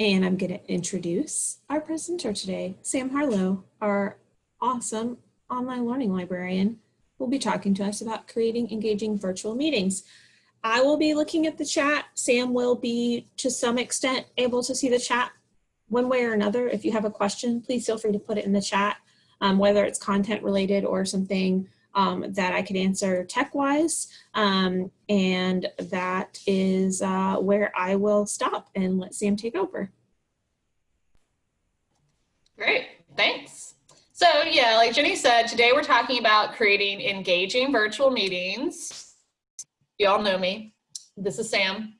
And I'm going to introduce our presenter today, Sam Harlow, our awesome online learning librarian, will be talking to us about creating engaging virtual meetings. I will be looking at the chat. Sam will be, to some extent, able to see the chat one way or another. If you have a question, please feel free to put it in the chat, um, whether it's content related or something um, that I could answer tech-wise. Um, and that is uh, where I will stop and let Sam take over. Great, thanks. So yeah, like Jenny said, today we're talking about creating engaging virtual meetings. You all know me. This is Sam.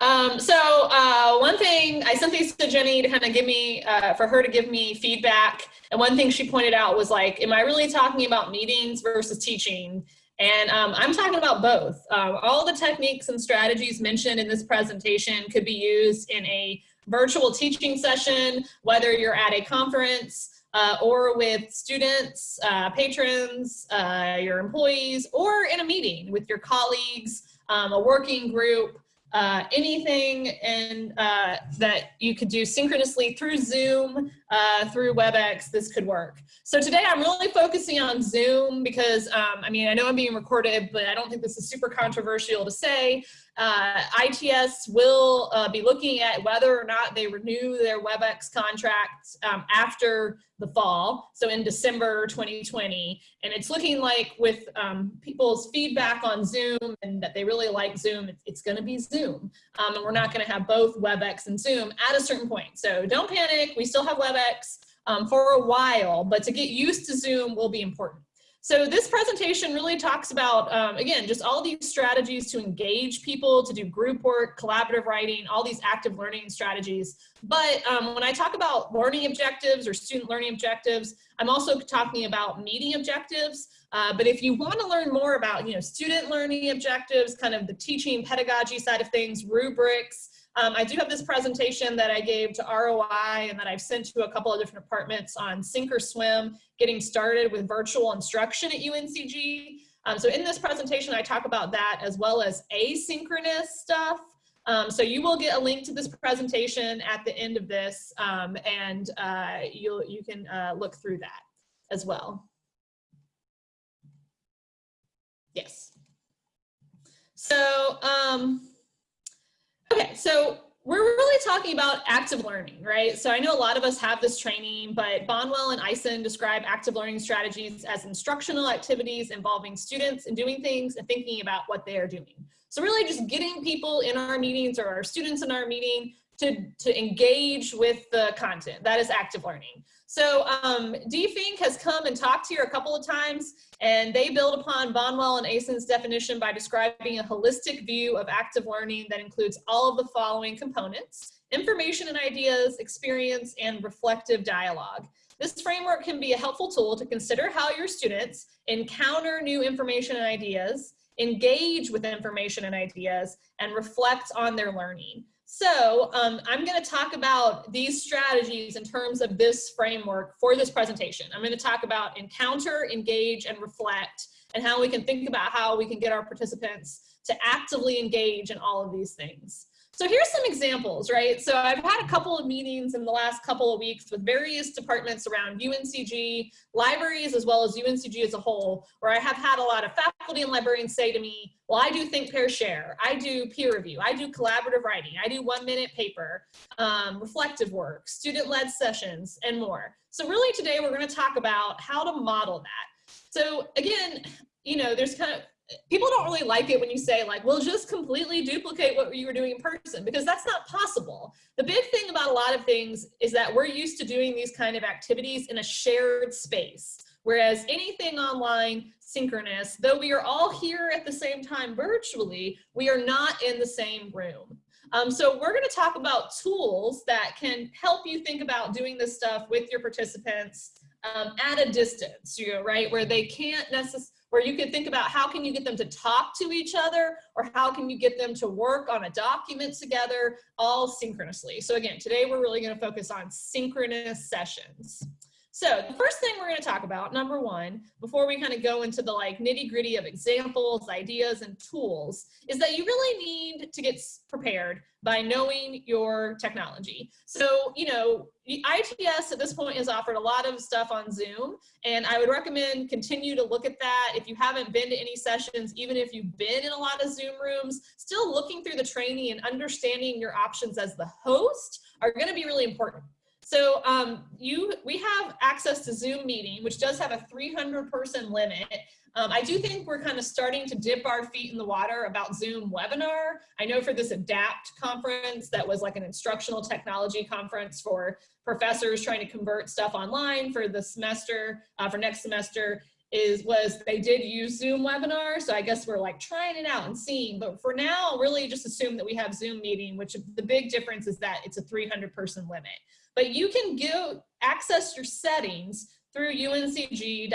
Um, so uh, one thing, I sent these to Jenny to kind of give me, uh, for her to give me feedback. And one thing she pointed out was like, am I really talking about meetings versus teaching? And um, I'm talking about both. Um, all the techniques and strategies mentioned in this presentation could be used in a virtual teaching session, whether you're at a conference uh, or with students, uh, patrons, uh, your employees, or in a meeting with your colleagues, um, a working group, uh, anything and uh, that you could do synchronously through Zoom, uh, through WebEx, this could work. So today I'm really focusing on Zoom because, um, I mean, I know I'm being recorded, but I don't think this is super controversial to say. Uh, ITS will uh, be looking at whether or not they renew their WebEx contracts um, after the fall, so in December 2020. And it's looking like with um, people's feedback on Zoom and that they really like Zoom, it's gonna be Zoom. Um, and we're not gonna have both WebEx and Zoom at a certain point. So don't panic, we still have WebEx um, for a while, but to get used to Zoom will be important. So this presentation really talks about, um, again, just all these strategies to engage people, to do group work, collaborative writing, all these active learning strategies. But um, when I talk about learning objectives or student learning objectives, I'm also talking about meeting objectives. Uh, but if you want to learn more about, you know, student learning objectives, kind of the teaching pedagogy side of things, rubrics, um, I do have this presentation that I gave to ROI and that I've sent to a couple of different departments on sink or swim, getting started with virtual instruction at UNCG. Um, so in this presentation, I talk about that as well as asynchronous stuff. Um, so you will get a link to this presentation at the end of this um, and uh, you'll, you can uh, look through that as well. Yes. So, um, Okay, so we're really talking about active learning, right? So I know a lot of us have this training, but Bonwell and Eison describe active learning strategies as instructional activities involving students and doing things and thinking about what they are doing. So really just getting people in our meetings or our students in our meeting to, to engage with the content. That is active learning. So um, Dee Fink has come and talked here a couple of times, and they build upon Bonwell and Eison's definition by describing a holistic view of active learning that includes all of the following components, information and ideas, experience, and reflective dialogue. This framework can be a helpful tool to consider how your students encounter new information and ideas, engage with information and ideas, and reflect on their learning. So um, I'm going to talk about these strategies in terms of this framework for this presentation. I'm going to talk about encounter, engage, and reflect, and how we can think about how we can get our participants to actively engage in all of these things. So here's some examples, right? So I've had a couple of meetings in the last couple of weeks with various departments around UNCG, libraries, as well as UNCG as a whole, where I have had a lot of faculty and librarians say to me, well, I do think, pair, share. I do peer review. I do collaborative writing. I do one minute paper, um, reflective work, student-led sessions, and more. So really today we're gonna talk about how to model that. So again, you know, there's kind of, people don't really like it when you say like, well, just completely duplicate what you were doing in person because that's not possible. The big thing about a lot of things is that we're used to doing these kind of activities in a shared space. Whereas anything online, synchronous, though we are all here at the same time virtually, we are not in the same room. Um, so we're going to talk about tools that can help you think about doing this stuff with your participants um, at a distance, you know, right, where they can't necessarily where you could think about how can you get them to talk to each other or how can you get them to work on a document together all synchronously. So again, today we're really gonna focus on synchronous sessions. So the first thing we're going to talk about, number one, before we kind of go into the like nitty gritty of examples, ideas, and tools, is that you really need to get prepared by knowing your technology. So, you know, ITS at this point has offered a lot of stuff on Zoom, and I would recommend continue to look at that. If you haven't been to any sessions, even if you've been in a lot of Zoom rooms, still looking through the training and understanding your options as the host are gonna be really important. So um, you, we have access to Zoom meeting, which does have a 300 person limit. Um, I do think we're kind of starting to dip our feet in the water about Zoom webinar. I know for this ADAPT conference that was like an instructional technology conference for professors trying to convert stuff online for the semester, uh, for next semester, is was they did use Zoom webinar. So I guess we're like trying it out and seeing, but for now, really just assume that we have Zoom meeting, which the big difference is that it's a 300 person limit. But you can go access your settings through uncg.zoom.us.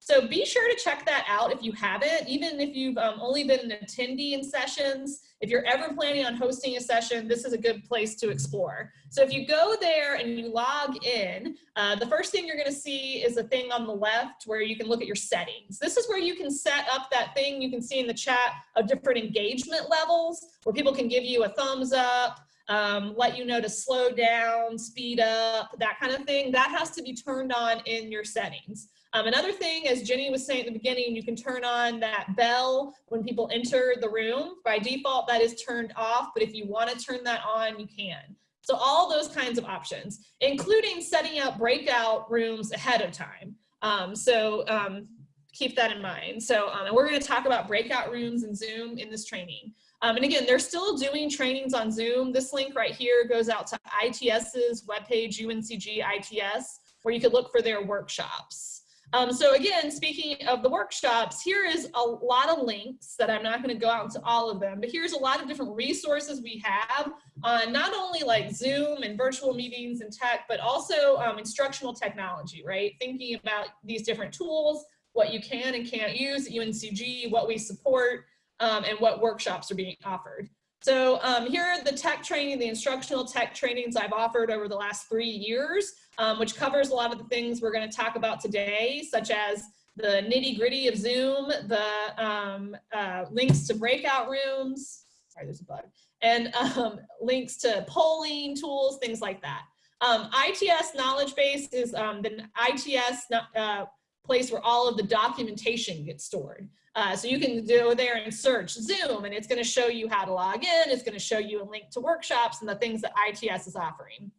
So be sure to check that out if you haven't, even if you've um, only been an attendee in sessions. If you're ever planning on hosting a session, this is a good place to explore. So if you go there and you log in, uh, the first thing you're gonna see is a thing on the left where you can look at your settings. This is where you can set up that thing you can see in the chat of different engagement levels where people can give you a thumbs up, um, let you know to slow down, speed up, that kind of thing. That has to be turned on in your settings. Um, another thing, as Jenny was saying at the beginning, you can turn on that bell when people enter the room. By default, that is turned off, but if you want to turn that on, you can. So all those kinds of options, including setting up breakout rooms ahead of time. Um, so um, keep that in mind. So um, and we're going to talk about breakout rooms and Zoom in this training. Um, and again, they're still doing trainings on Zoom. This link right here goes out to ITS's webpage, UNCG ITS, where you could look for their workshops. Um, so again, speaking of the workshops, here is a lot of links that I'm not going to go out into all of them, but here's a lot of different resources we have on not only like Zoom and virtual meetings and tech, but also um, instructional technology, right? Thinking about these different tools, what you can and can't use at UNCG, what we support, um, and what workshops are being offered. So um, here are the tech training, the instructional tech trainings I've offered over the last three years, um, which covers a lot of the things we're gonna talk about today, such as the nitty gritty of Zoom, the um, uh, links to breakout rooms, sorry, there's a bug, and um, links to polling tools, things like that. Um, ITS knowledge base is um, the ITS uh, place where all of the documentation gets stored. Uh, so you can go there and search Zoom and it's gonna show you how to log in. It's gonna show you a link to workshops and the things that ITS is offering.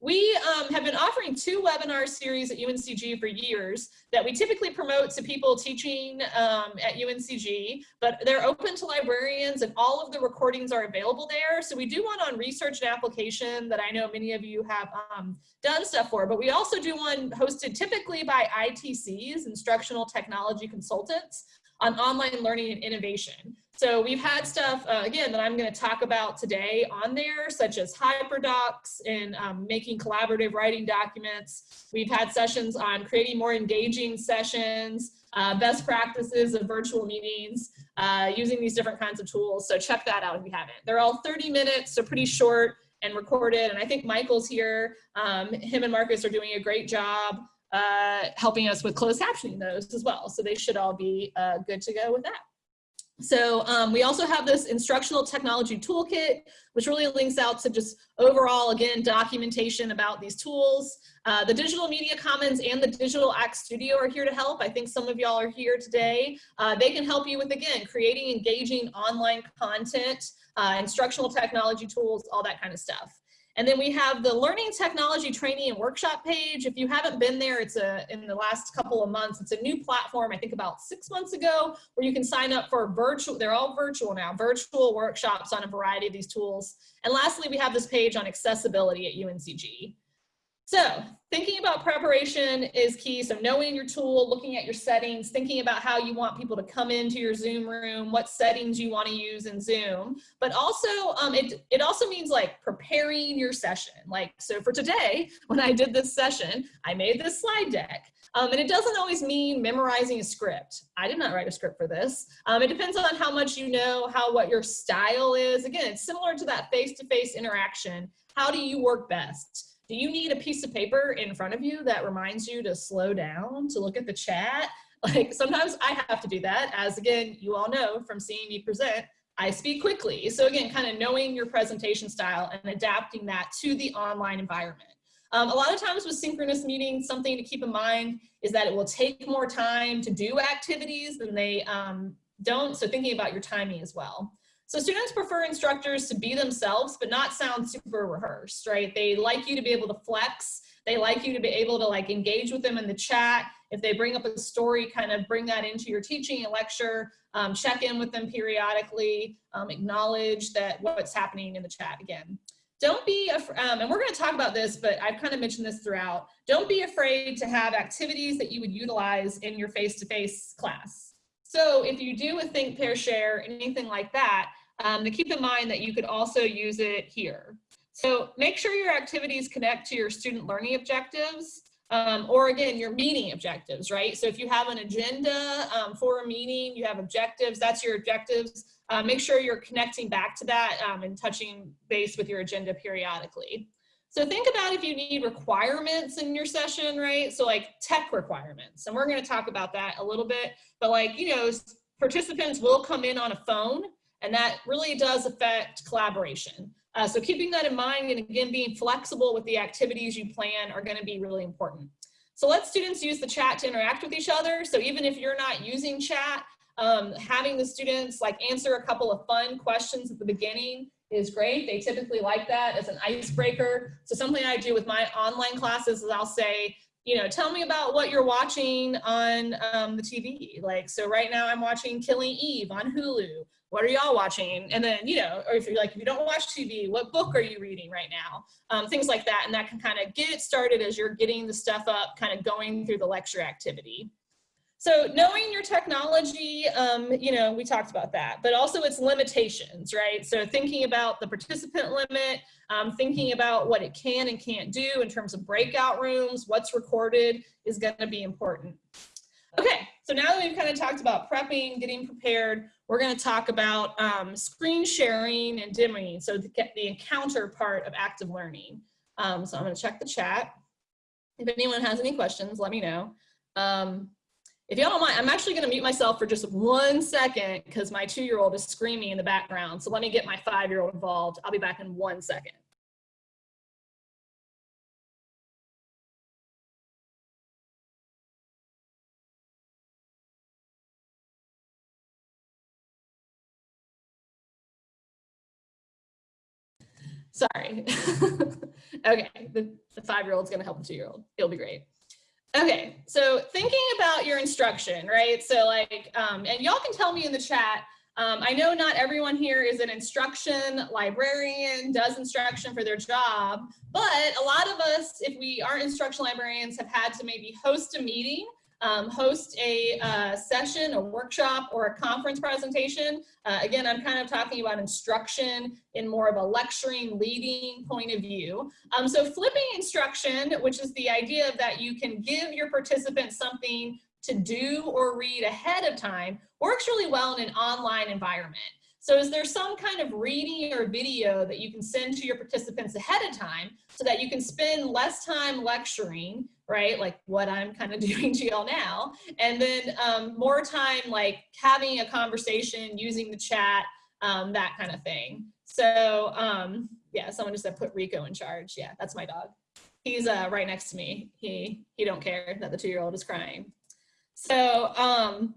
We um, have been offering two webinar series at UNCG for years that we typically promote to people teaching um, at UNCG, but they're open to librarians and all of the recordings are available there. So we do one on research and application that I know many of you have um, done stuff for, but we also do one hosted typically by ITCs, Instructional Technology Consultants, on online learning and innovation. So we've had stuff, uh, again, that I'm going to talk about today on there, such as HyperDocs and um, making collaborative writing documents. We've had sessions on creating more engaging sessions, uh, best practices of virtual meetings, uh, using these different kinds of tools. So check that out if you haven't. They're all 30 minutes, so pretty short and recorded. And I think Michael's here. Um, him and Marcus are doing a great job uh, helping us with closed captioning those as well. So they should all be uh, good to go with that. So um, we also have this instructional technology toolkit, which really links out to just overall, again, documentation about these tools. Uh, the Digital Media Commons and the Digital Act Studio are here to help. I think some of y'all are here today. Uh, they can help you with, again, creating engaging online content, uh, instructional technology tools, all that kind of stuff. And then we have the learning technology training and workshop page. If you haven't been there, it's a in the last couple of months, it's a new platform, I think about six months ago, where you can sign up for virtual, they're all virtual now, virtual workshops on a variety of these tools. And lastly, we have this page on accessibility at UNCG. So thinking about preparation is key. So knowing your tool, looking at your settings, thinking about how you want people to come into your Zoom room, what settings you want to use in Zoom, but also um, it, it also means like preparing your session. Like, so for today, when I did this session, I made this slide deck. Um, and it doesn't always mean memorizing a script. I did not write a script for this. Um, it depends on how much you know, how what your style is. Again, it's similar to that face-to-face -face interaction. How do you work best? Do you need a piece of paper in front of you that reminds you to slow down, to look at the chat? Like sometimes I have to do that as again, you all know from seeing me present, I speak quickly. So again, kind of knowing your presentation style and adapting that to the online environment. Um, a lot of times with synchronous meetings, something to keep in mind is that it will take more time to do activities than they um, don't. So thinking about your timing as well. So students prefer instructors to be themselves, but not sound super rehearsed, right? They like you to be able to flex. They like you to be able to like engage with them in the chat. If they bring up a story, kind of bring that into your teaching and lecture, um, check in with them periodically, um, acknowledge that what's happening in the chat again. Don't be, um, and we're gonna talk about this, but I've kind of mentioned this throughout. Don't be afraid to have activities that you would utilize in your face-to-face -face class. So if you do a think, pair, share, anything like that, um, to keep in mind that you could also use it here. So make sure your activities connect to your student learning objectives um, or again, your meeting objectives, right? So if you have an agenda um, for a meeting, you have objectives, that's your objectives. Uh, make sure you're connecting back to that um, and touching base with your agenda periodically. So think about if you need requirements in your session, right? So like tech requirements, and we're gonna talk about that a little bit, but like, you know, participants will come in on a phone and that really does affect collaboration. Uh, so keeping that in mind and again, being flexible with the activities you plan are gonna be really important. So let students use the chat to interact with each other. So even if you're not using chat, um, having the students like answer a couple of fun questions at the beginning is great. They typically like that as an icebreaker. So something I do with my online classes is I'll say, you know, tell me about what you're watching on um, the TV. Like, so right now I'm watching Killing Eve on Hulu. What are y'all watching? And then, you know, or if you're like, if you don't watch TV, what book are you reading right now? Um, things like that. And that can kind of get started as you're getting the stuff up, kind of going through the lecture activity. So knowing your technology, um, you know, we talked about that, but also its limitations, right? So thinking about the participant limit, um, thinking about what it can and can't do in terms of breakout rooms, what's recorded is gonna be important. Okay, so now that we've kind of talked about prepping, getting prepared, we're gonna talk about um, screen sharing and dimming, so to get the encounter part of active learning. Um, so I'm gonna check the chat. If anyone has any questions, let me know. Um, if y'all don't mind, I'm actually gonna mute myself for just one second because my two-year-old is screaming in the background. So let me get my five-year-old involved. I'll be back in one second. Sorry. okay, the, the five-year-old's gonna help the two-year-old. It'll be great. Okay, so thinking about your instruction, right? So like, um, and y'all can tell me in the chat, um, I know not everyone here is an instruction librarian, does instruction for their job, but a lot of us, if we aren't instruction librarians, have had to maybe host a meeting um, host a uh, session, a workshop, or a conference presentation. Uh, again, I'm kind of talking about instruction in more of a lecturing, leading point of view. Um, so flipping instruction, which is the idea that you can give your participants something to do or read ahead of time, works really well in an online environment. So is there some kind of reading or video that you can send to your participants ahead of time so that you can spend less time lecturing, right? Like what I'm kind of doing to y'all now. And then um, more time like having a conversation, using the chat, um, that kind of thing. So um, yeah, someone just said put Rico in charge. Yeah, that's my dog. He's uh, right next to me. He, he don't care that the two-year-old is crying. So um,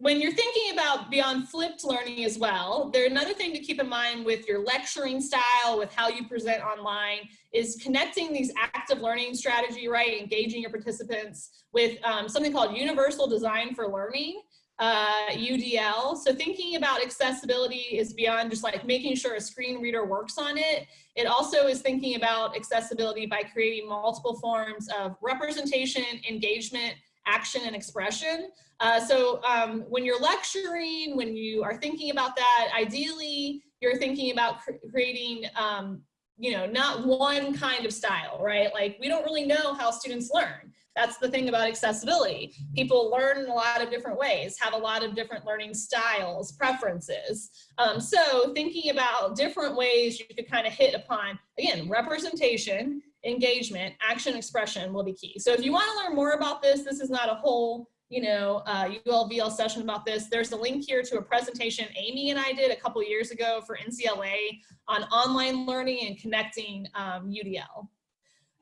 when you're thinking about beyond flipped learning as well, there another thing to keep in mind with your lecturing style, with how you present online, is connecting these active learning strategy, right? Engaging your participants with um, something called Universal Design for Learning, uh, UDL. So thinking about accessibility is beyond just like making sure a screen reader works on it. It also is thinking about accessibility by creating multiple forms of representation, engagement, action and expression. Uh, so um, when you're lecturing, when you are thinking about that, ideally you're thinking about cr creating, um, you know, not one kind of style, right? Like we don't really know how students learn. That's the thing about accessibility. People learn in a lot of different ways, have a lot of different learning styles, preferences. Um, so thinking about different ways you could kind of hit upon, again, representation, engagement, action expression will be key. So if you want to learn more about this, this is not a whole you know, uh, ULVL session about this. There's a link here to a presentation Amy and I did a couple years ago for NCLA on online learning and connecting um, UDL.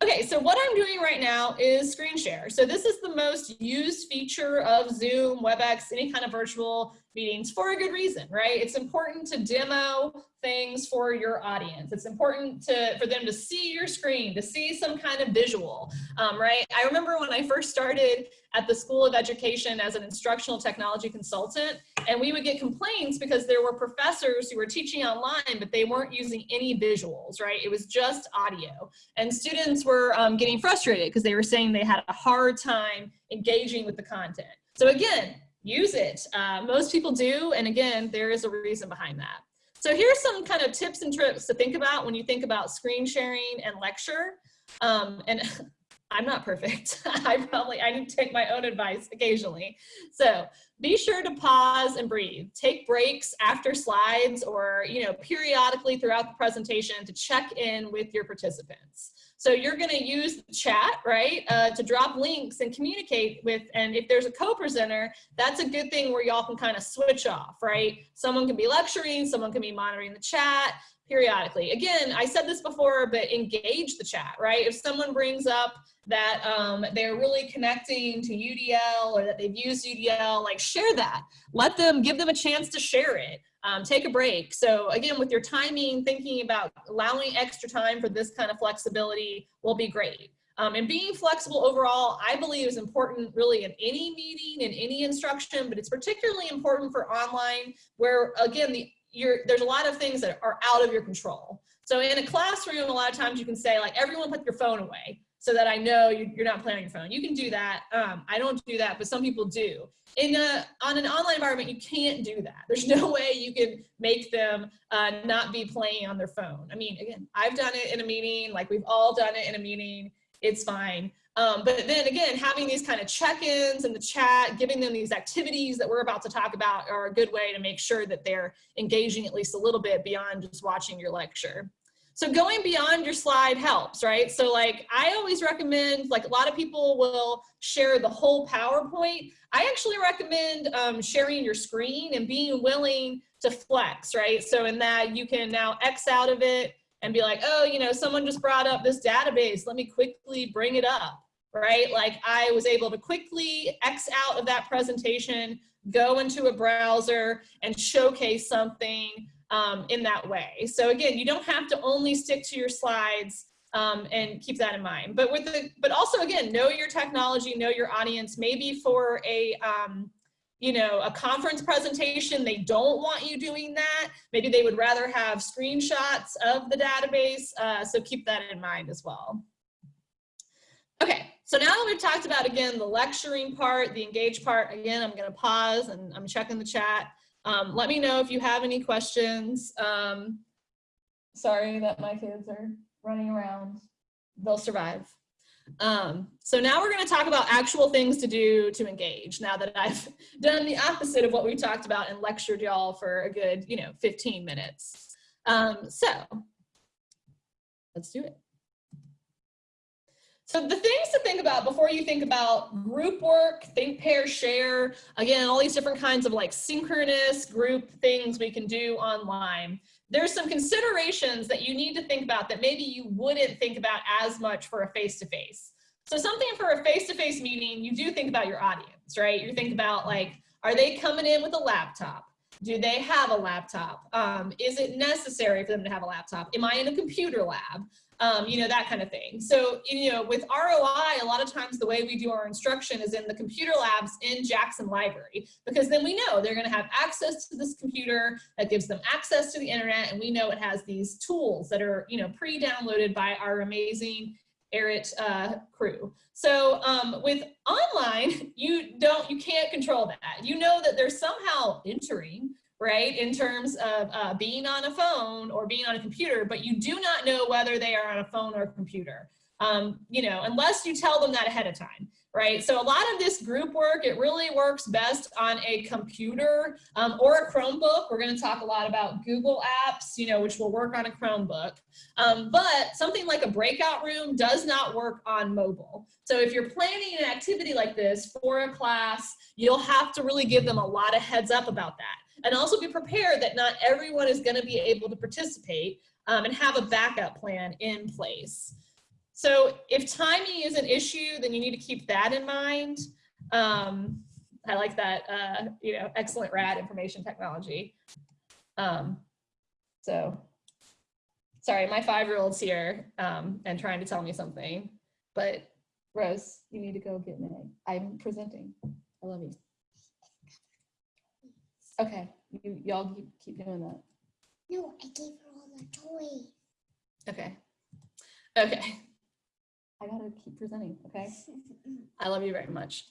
Okay, so what I'm doing right now is screen share. So this is the most used feature of Zoom, WebEx, any kind of virtual meetings for a good reason, right? It's important to demo things for your audience. It's important to for them to see your screen, to see some kind of visual, um, right? I remember when I first started at the School of Education as an instructional technology consultant, and we would get complaints because there were professors who were teaching online, but they weren't using any visuals, right? It was just audio. And students were um, getting frustrated because they were saying they had a hard time engaging with the content. So again, use it. Uh, most people do, and again, there is a reason behind that. So here's some kind of tips and tricks to think about when you think about screen sharing and lecture. Um, and I'm not perfect. I probably, I need to take my own advice occasionally. So be sure to pause and breathe. Take breaks after slides or, you know, periodically throughout the presentation to check in with your participants. So you're going to use the chat, right, uh, to drop links and communicate with, and if there's a co-presenter, that's a good thing where y'all can kind of switch off, right? Someone can be lecturing, someone can be monitoring the chat periodically. Again, I said this before, but engage the chat, right? If someone brings up that um, they're really connecting to UDL or that they've used UDL, like share that. Let them, give them a chance to share it um, take a break. So again, with your timing, thinking about allowing extra time for this kind of flexibility will be great. Um, and being flexible overall, I believe is important really in any meeting, in any instruction, but it's particularly important for online where again, the, there's a lot of things that are out of your control. So in a classroom, a lot of times you can say like, everyone put your phone away so that I know you're not playing on your phone. You can do that. Um, I don't do that, but some people do. In a, on an online environment, you can't do that. There's no way you can make them uh, not be playing on their phone. I mean, again, I've done it in a meeting, like we've all done it in a meeting, it's fine. Um, but then again, having these kind of check-ins in the chat, giving them these activities that we're about to talk about are a good way to make sure that they're engaging at least a little bit beyond just watching your lecture. So going beyond your slide helps, right? So like I always recommend, like a lot of people will share the whole PowerPoint. I actually recommend um, sharing your screen and being willing to flex, right? So in that you can now X out of it and be like, oh, you know, someone just brought up this database. Let me quickly bring it up, right? Like I was able to quickly X out of that presentation, go into a browser and showcase something um, in that way. So again, you don't have to only stick to your slides um, and keep that in mind. But with the, but also again, know your technology, know your audience. Maybe for a, um, you know, a conference presentation, they don't want you doing that. Maybe they would rather have screenshots of the database. Uh, so keep that in mind as well. Okay, so now that we've talked about, again, the lecturing part, the engage part, again, I'm gonna pause and I'm checking the chat. Um, let me know if you have any questions. Um, sorry that my kids are running around. They'll survive. Um, so now we're going to talk about actual things to do to engage now that I've done the opposite of what we talked about and lectured y'all for a good, you know, 15 minutes. Um, so let's do it. So the things to think about before you think about group work, think, pair, share, again, all these different kinds of like synchronous group things we can do online. There's some considerations that you need to think about that maybe you wouldn't think about as much for a face-to-face. -face. So something for a face-to-face -face meeting, you do think about your audience, right? You think about like, are they coming in with a laptop? Do they have a laptop? Um, is it necessary for them to have a laptop? Am I in a computer lab? Um, you know, that kind of thing. So, you know, with ROI, a lot of times the way we do our instruction is in the computer labs in Jackson Library, because then we know they're gonna have access to this computer that gives them access to the internet, and we know it has these tools that are, you know, pre-downloaded by our amazing ERIT uh, crew. So um, with online, you don't, you can't control that. You know that they're somehow entering right, in terms of uh, being on a phone or being on a computer, but you do not know whether they are on a phone or a computer. Um, you know, unless you tell them that ahead of time. right? So a lot of this group work, it really works best on a computer um, or a Chromebook. We're gonna talk a lot about Google Apps, you know, which will work on a Chromebook. Um, but something like a breakout room does not work on mobile. So if you're planning an activity like this for a class, you'll have to really give them a lot of heads up about that. And also be prepared that not everyone is gonna be able to participate um, and have a backup plan in place. So if timing is an issue, then you need to keep that in mind. Um, I like that, uh, you know, excellent rad information technology. Um, so, sorry, my five-year-old's here um, and trying to tell me something, but Rose, you need to go get Meg. I'm presenting. I love you. Okay, you y'all keep, keep doing that. No, I gave her all the toys. Okay. Okay. I gotta keep presenting, okay? I love you very much.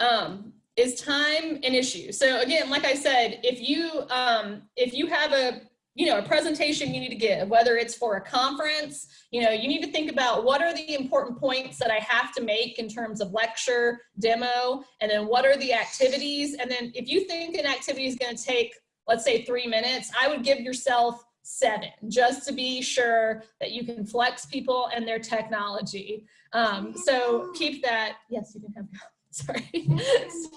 Um, is time an issue? So again, like I said, if you um, if you have a you know a presentation you need to give, whether it's for a conference, you know you need to think about what are the important points that I have to make in terms of lecture, demo, and then what are the activities, and then if you think an activity is going to take let's say three minutes, I would give yourself seven, just to be sure that you can flex people and their technology. Um, so keep that, yes, you can have, sorry.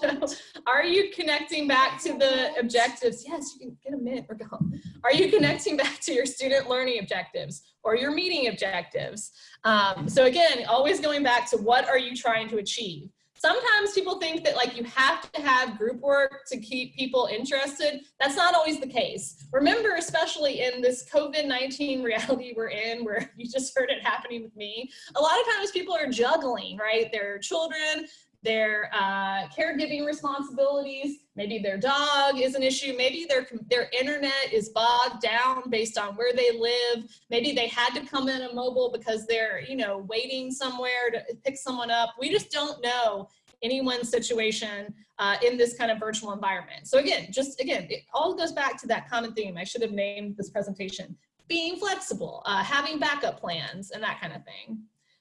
so are you connecting back to the objectives? Yes, you can get a minute or go. Are you connecting back to your student learning objectives or your meeting objectives? Um, so again, always going back to what are you trying to achieve? Sometimes people think that like you have to have group work to keep people interested. That's not always the case. Remember, especially in this COVID-19 reality we're in, where you just heard it happening with me, a lot of times people are juggling, right? Their children, their uh, caregiving responsibilities, maybe their dog is an issue, maybe their, their internet is bogged down based on where they live, maybe they had to come in a mobile because they're, you know, waiting somewhere to pick someone up. We just don't know anyone's situation uh, in this kind of virtual environment. So again, just again, it all goes back to that common theme. I should have named this presentation, being flexible, uh, having backup plans and that kind of thing.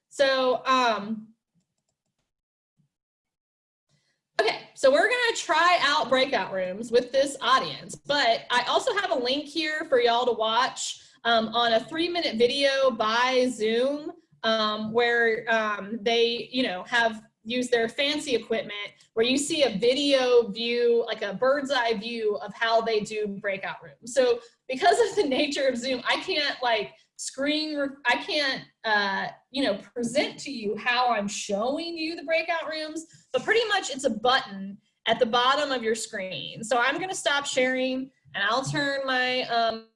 So, um, Okay, so we're gonna try out breakout rooms with this audience, but I also have a link here for y'all to watch um, on a three minute video by Zoom um, where um, they, you know, have used their fancy equipment where you see a video view, like a bird's eye view of how they do breakout rooms. So because of the nature of Zoom, I can't like screen, I can't, uh, you know, present to you how I'm showing you the breakout rooms, but pretty much it's a button at the bottom of your screen. So I'm gonna stop sharing and I'll turn my, um,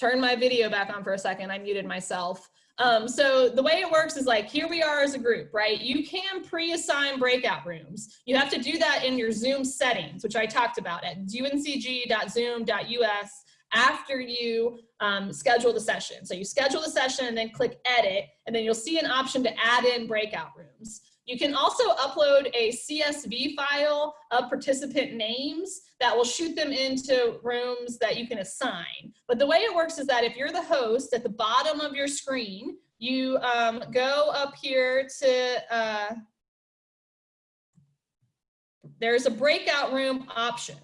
turn my video back on for a second. I muted myself. Um, so the way it works is like, here we are as a group, right? You can pre-assign breakout rooms. You have to do that in your Zoom settings, which I talked about at uncg.zoom.us after you um, schedule the session. So you schedule the session and then click edit, and then you'll see an option to add in breakout rooms. You can also upload a CSV file of participant names that will shoot them into rooms that you can assign. But the way it works is that if you're the host at the bottom of your screen, you um, go up here to, uh, there's a breakout room option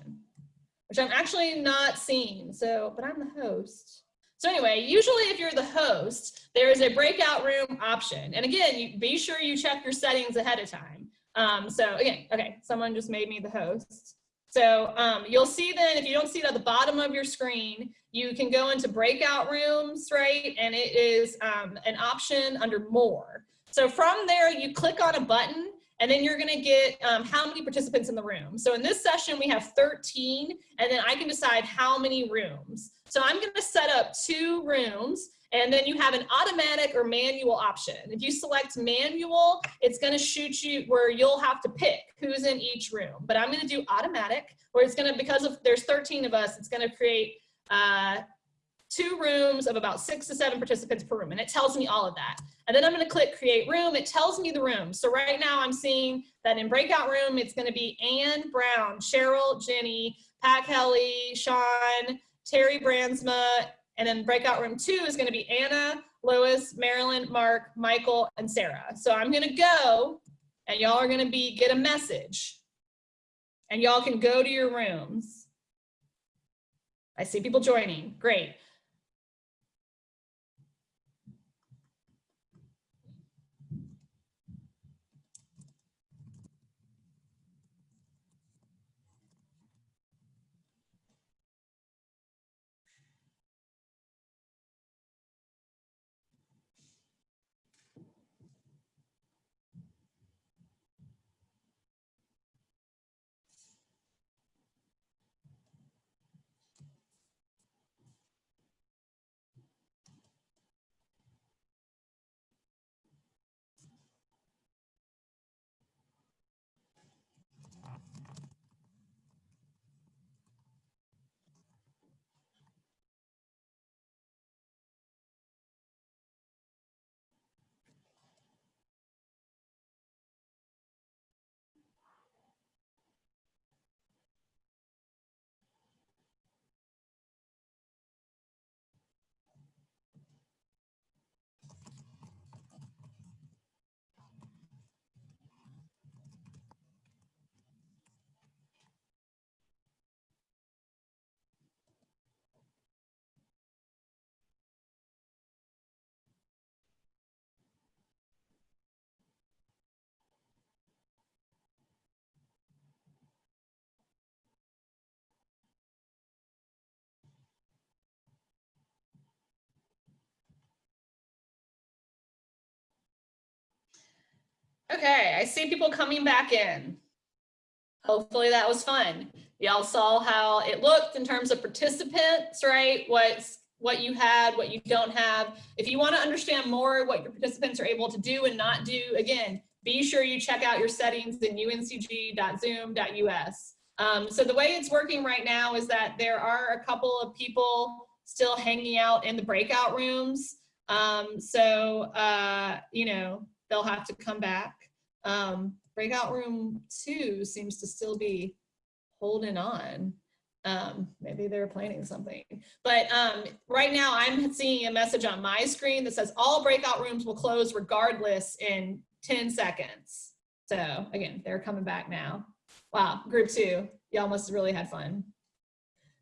which I'm actually not seeing. So, but I'm the host. So anyway, usually if you're the host, there is a breakout room option. And again, you, be sure you check your settings ahead of time. Um, so again, okay, someone just made me the host. So um, you'll see then, if you don't see it at the bottom of your screen, you can go into breakout rooms, right? And it is um, an option under more. So from there, you click on a button and then you're gonna get um, how many participants in the room. So in this session, we have 13, and then I can decide how many rooms. So I'm gonna set up two rooms, and then you have an automatic or manual option. If you select manual, it's gonna shoot you where you'll have to pick who's in each room. But I'm gonna do automatic, where it's gonna, because of there's 13 of us, it's gonna create uh, two rooms of about six to seven participants per room. And it tells me all of that. And then I'm gonna click create room. It tells me the room. So right now I'm seeing that in breakout room, it's gonna be Anne Brown, Cheryl, Jenny, Pat Kelly, Sean, Terry Brandsma, and then breakout room two is gonna be Anna, Lois, Marilyn, Mark, Michael, and Sarah. So I'm gonna go and y'all are gonna be, get a message. And y'all can go to your rooms. I see people joining, great. Okay, I see people coming back in. Hopefully that was fun. Y'all saw how it looked in terms of participants, right? What's what you had, what you don't have. If you want to understand more what your participants are able to do and not do, again, be sure you check out your settings in uncg.zoom.us. Um, so the way it's working right now is that there are a couple of people still hanging out in the breakout rooms. Um, so, uh, you know, they'll have to come back. Um, breakout room two seems to still be holding on. Um, maybe they're planning something. But um, right now I'm seeing a message on my screen that says all breakout rooms will close regardless in 10 seconds. So again, they're coming back now. Wow, group two, y'all must have really had fun.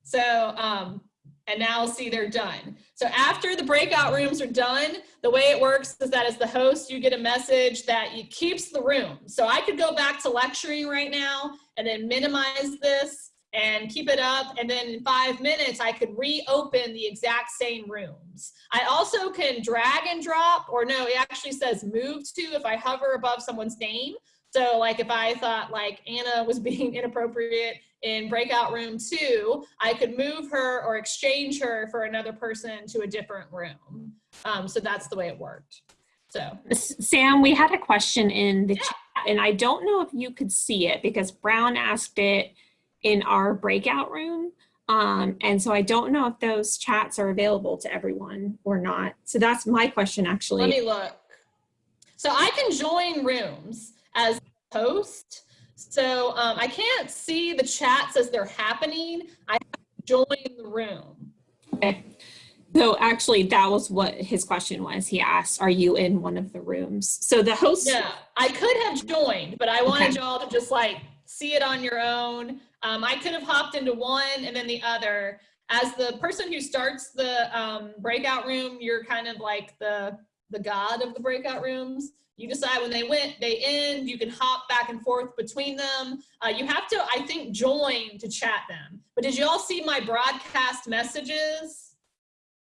So um, and now see they're done. So after the breakout rooms are done, the way it works is that as the host, you get a message that it keeps the room. So I could go back to lecturing right now and then minimize this and keep it up. And then in five minutes, I could reopen the exact same rooms. I also can drag and drop, or no, it actually says move to if I hover above someone's name. So like if I thought like Anna was being inappropriate in breakout room two, I could move her or exchange her for another person to a different room. Um, so that's the way it worked. So Sam, we had a question in the chat and I don't know if you could see it because Brown asked it in our breakout room. Um, and so I don't know if those chats are available to everyone or not. So that's my question actually. Let me look. So I can join rooms as host. So um, I can't see the chats as they're happening. I join the room. Okay. So actually that was what his question was. He asked, are you in one of the rooms? So the host- Yeah, I could have joined, but I wanted okay. y'all to just like see it on your own. Um, I could have hopped into one and then the other. As the person who starts the um, breakout room, you're kind of like the, the god of the breakout rooms. You decide when they went, they end, you can hop back and forth between them. Uh, you have to, I think, join to chat them. But did you all see my broadcast messages?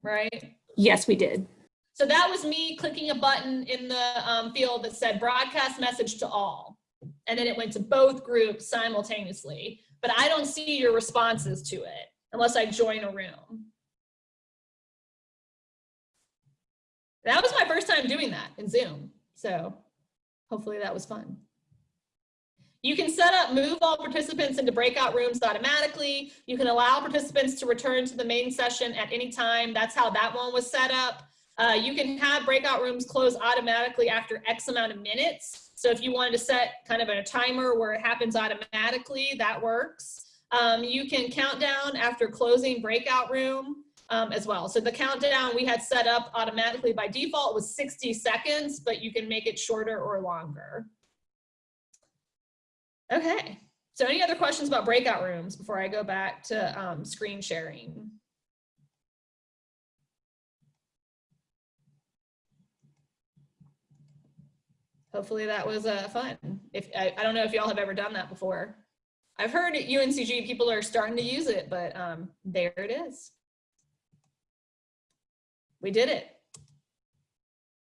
Right? Yes, we did. So that was me clicking a button in the um, field that said broadcast message to all. And then it went to both groups simultaneously. But I don't see your responses to it unless I join a room. That was my first time doing that in Zoom. So hopefully that was fun. You can set up move all participants into breakout rooms automatically. You can allow participants to return to the main session at any time. That's how that one was set up. Uh, you can have breakout rooms close automatically after X amount of minutes. So if you wanted to set kind of a timer where it happens automatically, that works. Um, you can count down after closing breakout room. Um, as well. So the countdown we had set up automatically by default was 60 seconds, but you can make it shorter or longer. Okay, so any other questions about breakout rooms before I go back to um, screen sharing? Hopefully that was uh, fun. If I, I don't know if y'all have ever done that before. I've heard at UNCG people are starting to use it, but um, there it is. We did it.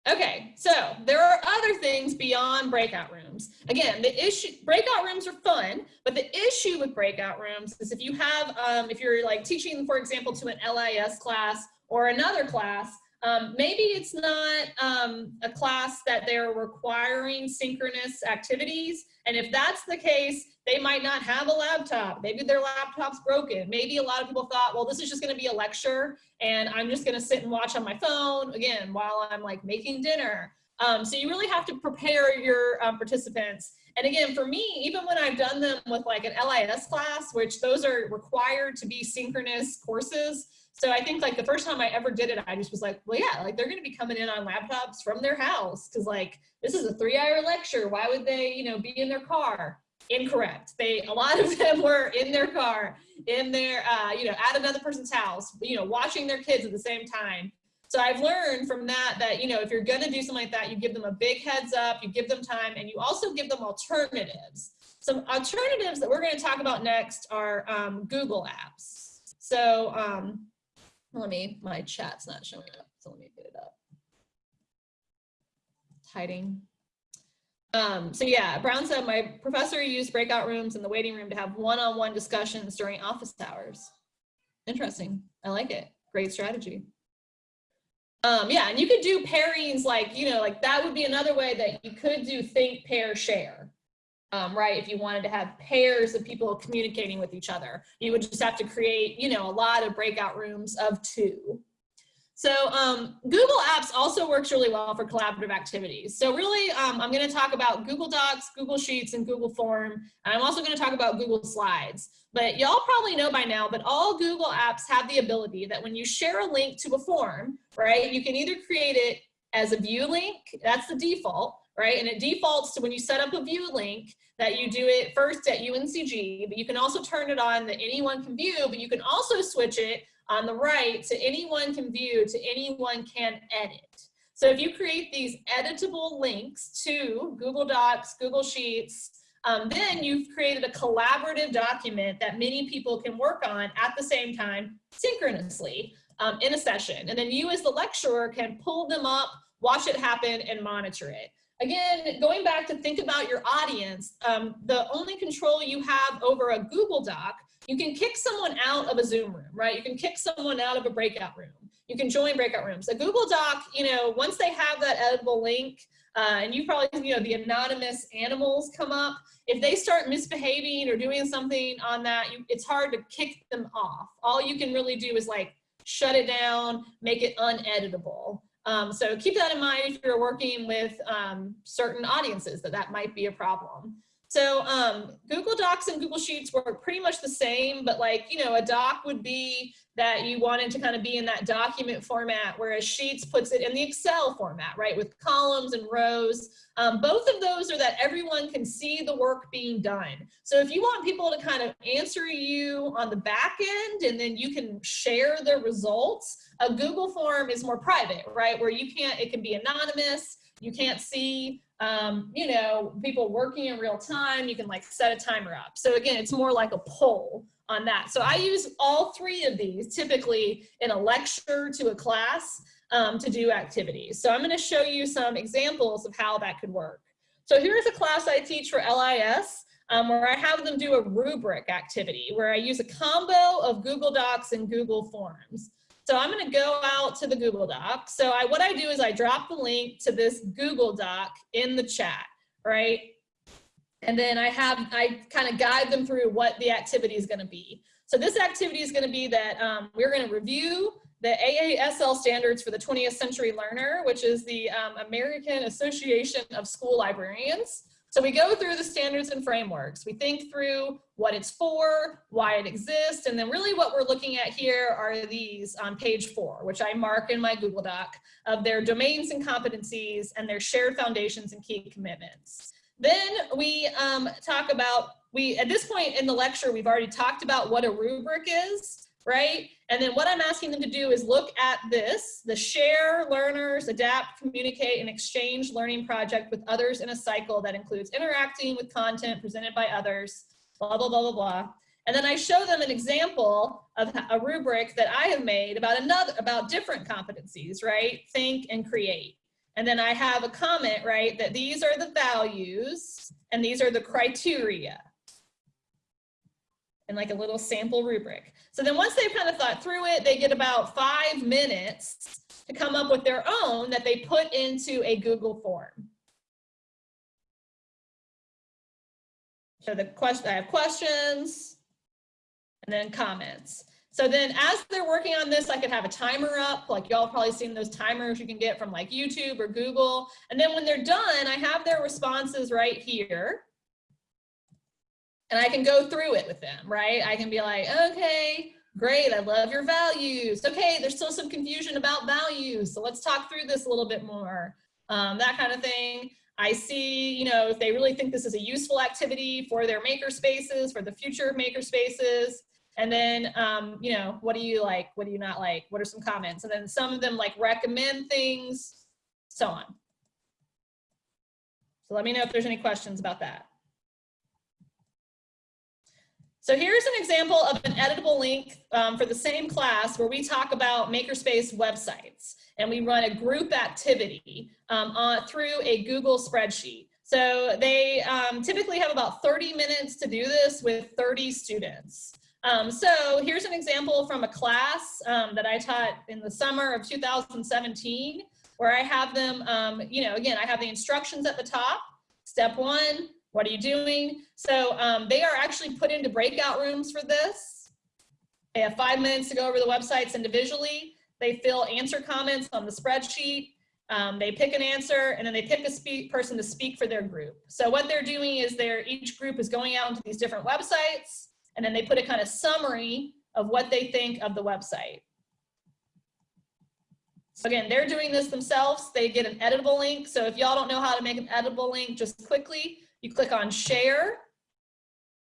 Okay, so there are other things beyond breakout rooms. Again, the issue, breakout rooms are fun, but the issue with breakout rooms is if you have, um, if you're like teaching, for example, to an LIS class or another class, um, maybe it's not um, a class that they're requiring synchronous activities. And if that's the case, they might not have a laptop. Maybe their laptop's broken. Maybe a lot of people thought, well, this is just gonna be a lecture and I'm just gonna sit and watch on my phone, again, while I'm like making dinner. Um, so you really have to prepare your um, participants. And again, for me, even when I've done them with like an LIS class, which those are required to be synchronous courses, so I think like the first time I ever did it, I just was like, well, yeah, like they're going to be coming in on laptops from their house because like this is a three hour lecture. Why would they, you know, be in their car? Incorrect. They a lot of them were in their car, in their, uh, you know, at another person's house, you know, watching their kids at the same time. So I've learned from that that, you know, if you're going to do something like that, you give them a big heads up, you give them time, and you also give them alternatives. Some alternatives that we're going to talk about next are um, Google apps. So um, let me, my chat's not showing up, so let me get it up. Hiding. Um, so yeah, Brown said, my professor used breakout rooms in the waiting room to have one-on-one -on -one discussions during office hours. Interesting, I like it, great strategy. Um, yeah, and you could do pairings like, you know, like that would be another way that you could do think, pair, share um, right? If you wanted to have pairs of people communicating with each other, you would just have to create, you know, a lot of breakout rooms of two. So um, Google Apps also works really well for collaborative activities. So really, um, I'm going to talk about Google Docs, Google Sheets, and Google Form. And I'm also going to talk about Google Slides. But y'all probably know by now, but all Google Apps have the ability that when you share a link to a form, right, you can either create it as a view link, that's the default, right? And it defaults to when you set up a view link that you do it first at UNCG, but you can also turn it on that anyone can view, but you can also switch it on the right to anyone can view, to anyone can edit. So if you create these editable links to Google Docs, Google Sheets, um, then you've created a collaborative document that many people can work on at the same time synchronously um, in a session. And then you as the lecturer can pull them up, watch it happen, and monitor it again, going back to think about your audience, um, the only control you have over a Google Doc, you can kick someone out of a Zoom room, right? You can kick someone out of a breakout room. You can join breakout rooms. A Google Doc, you know, once they have that editable link, uh, and you probably, you know, the anonymous animals come up, if they start misbehaving or doing something on that, you, it's hard to kick them off. All you can really do is like shut it down, make it uneditable. Um, so keep that in mind if you're working with um, certain audiences that that might be a problem. So um, Google Docs and Google Sheets work pretty much the same, but like, you know, a doc would be that you wanted to kind of be in that document format, whereas Sheets puts it in the Excel format, right, with columns and rows. Um, both of those are that everyone can see the work being done. So if you want people to kind of answer you on the back end and then you can share the results, a Google form is more private, right, where you can't, it can be anonymous, you can't see um, you know, people working in real time, you can like set a timer up. So again, it's more like a poll on that. So I use all three of these typically in a lecture to a class um, to do activities. So I'm gonna show you some examples of how that could work. So here's a class I teach for LIS um, where I have them do a rubric activity where I use a combo of Google Docs and Google Forms. So I'm gonna go out to the Google Doc. So I, what I do is I drop the link to this Google Doc in the chat, right? And then I have, I kind of guide them through what the activity is gonna be. So this activity is gonna be that um, we're gonna review the AASL standards for the 20th century learner, which is the um, American Association of School Librarians. So we go through the standards and frameworks. We think through what it's for, why it exists, and then really what we're looking at here are these on page four, which I mark in my Google Doc, of their domains and competencies and their shared foundations and key commitments. Then we um, talk about, we at this point in the lecture, we've already talked about what a rubric is, right? And then what I'm asking them to do is look at this, the share, learners, adapt, communicate, and exchange learning project with others in a cycle that includes interacting with content presented by others, blah, blah, blah, blah, blah. And then I show them an example of a rubric that I have made about another, about different competencies, right? Think and create. And then I have a comment, right, that these are the values and these are the criteria and like a little sample rubric. So then once they've kind of thought through it, they get about five minutes to come up with their own that they put into a Google form. So the question, I have questions and then comments. So then as they're working on this, I could have a timer up, like y'all probably seen those timers you can get from like YouTube or Google. And then when they're done, I have their responses right here. And I can go through it with them, right? I can be like, okay, great, I love your values. Okay, there's still some confusion about values. So let's talk through this a little bit more. Um, that kind of thing. I see, you know, if they really think this is a useful activity for their maker spaces, for the future of maker spaces. And then, um, you know, what do you like? What do you not like? What are some comments? And then some of them like recommend things, so on. So let me know if there's any questions about that. So here's an example of an editable link um, for the same class where we talk about Makerspace websites and we run a group activity um, on, through a Google spreadsheet. So they um, typically have about 30 minutes to do this with 30 students. Um, so here's an example from a class um, that I taught in the summer of 2017 where I have them, um, you know, again, I have the instructions at the top. Step one, what are you doing? So um, they are actually put into breakout rooms for this. They have five minutes to go over the websites individually. They fill answer comments on the spreadsheet. Um, they pick an answer and then they pick a person to speak for their group. So what they're doing is they're each group is going out into these different websites and then they put a kind of summary of what they think of the website. So again, they're doing this themselves. They get an editable link. So if y'all don't know how to make an editable link, just quickly, you click on share.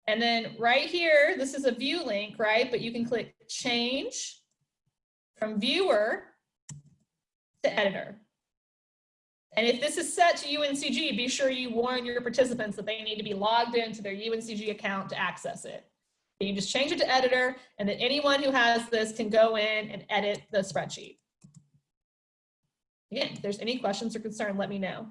And then right here, this is a view link, right? But you can click change from viewer to editor. And if this is set to UNCG, be sure you warn your participants that they need to be logged into their UNCG account to access it. You just change it to editor and then anyone who has this can go in and edit the spreadsheet. Again, if there's any questions or concern, let me know.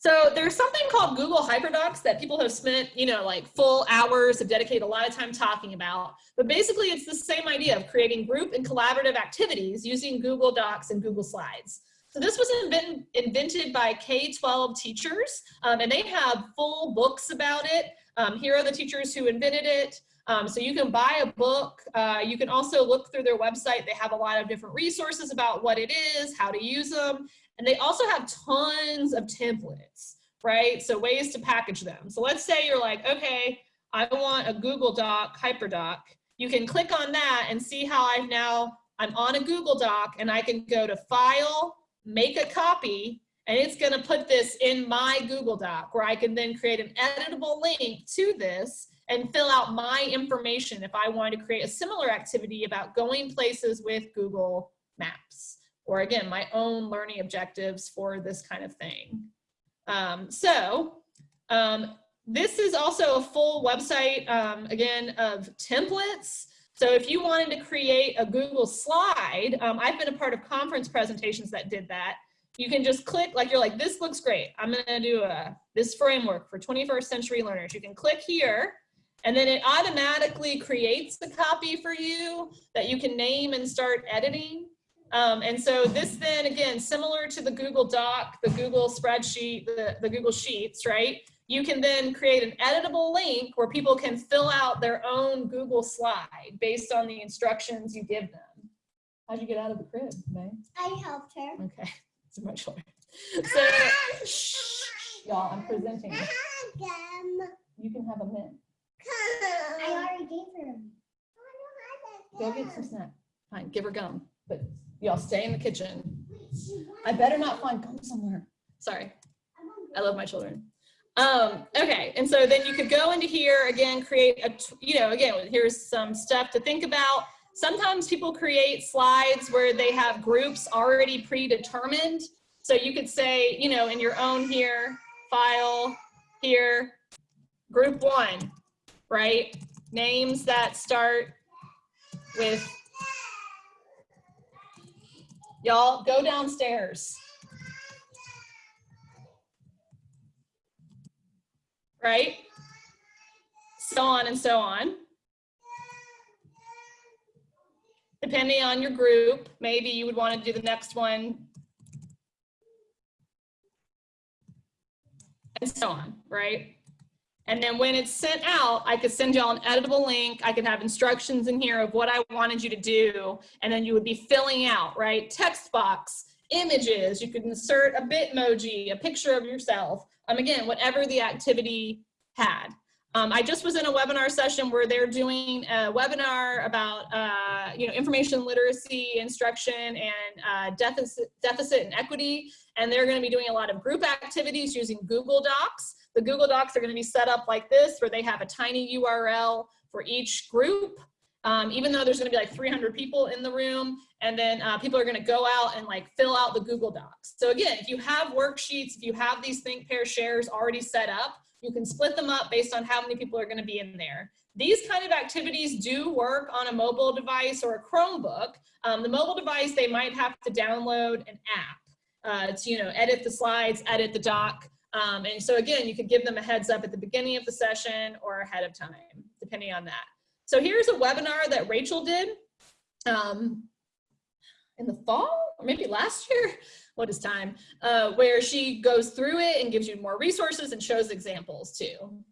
So there's something called Google Hyperdocs that people have spent, you know, like full hours have dedicated a lot of time talking about. But basically it's the same idea of creating group and collaborative activities using Google Docs and Google Slides. So this was invent, invented by K-12 teachers um, and they have full books about it. Um, here are the teachers who invented it. Um, so you can buy a book. Uh, you can also look through their website. They have a lot of different resources about what it is, how to use them. And they also have tons of templates, right? So ways to package them. So let's say you're like, okay, I want a Google Doc, HyperDoc. You can click on that and see how I've now, I'm on a Google Doc and I can go to File, make a copy, and it's gonna put this in my Google Doc where I can then create an editable link to this and fill out my information if I wanted to create a similar activity about going places with Google Maps or again, my own learning objectives for this kind of thing. Um, so um, this is also a full website, um, again, of templates. So if you wanted to create a Google slide, um, I've been a part of conference presentations that did that. You can just click, like you're like, this looks great. I'm gonna do a, this framework for 21st century learners. You can click here and then it automatically creates the copy for you that you can name and start editing. Um, and so this then, again, similar to the Google Doc, the Google spreadsheet, the, the Google Sheets, right? You can then create an editable link where people can fill out their own Google slide based on the instructions you give them. How'd you get out of the crib, May? I helped her. Okay, it's much better. So, Y'all, I'm presenting. Gum. You can have a mint. I already gave her. Go get some snack. Fine, give her gum, but y'all stay in the kitchen. I better not find gum somewhere. Sorry, I love my children. Um, okay, and so then you could go into here again, create a, you know, again, here's some stuff to think about. Sometimes people create slides where they have groups already predetermined. So you could say, you know, in your own here, file here, group one, right? Names that start with, y'all go downstairs. Right? So on and so on. Depending on your group, maybe you would want to do the next one. And so on, right? And then when it's sent out, I could send y'all an editable link. I could have instructions in here of what I wanted you to do. And then you would be filling out, right? Text box, images. You could insert a Bitmoji, a picture of yourself. Um, again, whatever the activity had. Um, I just was in a webinar session where they're doing a webinar about, uh, you know, information literacy instruction and uh, deficit, deficit and equity. And they're going to be doing a lot of group activities using Google Docs. The Google Docs are going to be set up like this, where they have a tiny URL for each group, um, even though there's going to be like 300 people in the room. And then uh, people are going to go out and like fill out the Google Docs. So again, if you have worksheets, if you have these think, pair, shares already set up, you can split them up based on how many people are going to be in there. These kind of activities do work on a mobile device or a Chromebook. Um, the mobile device, they might have to download an app uh, to, you know, edit the slides, edit the doc. Um, and so again, you could give them a heads up at the beginning of the session or ahead of time, depending on that. So here's a webinar that Rachel did um, in the fall, or maybe last year, what is time, uh, where she goes through it and gives you more resources and shows examples too.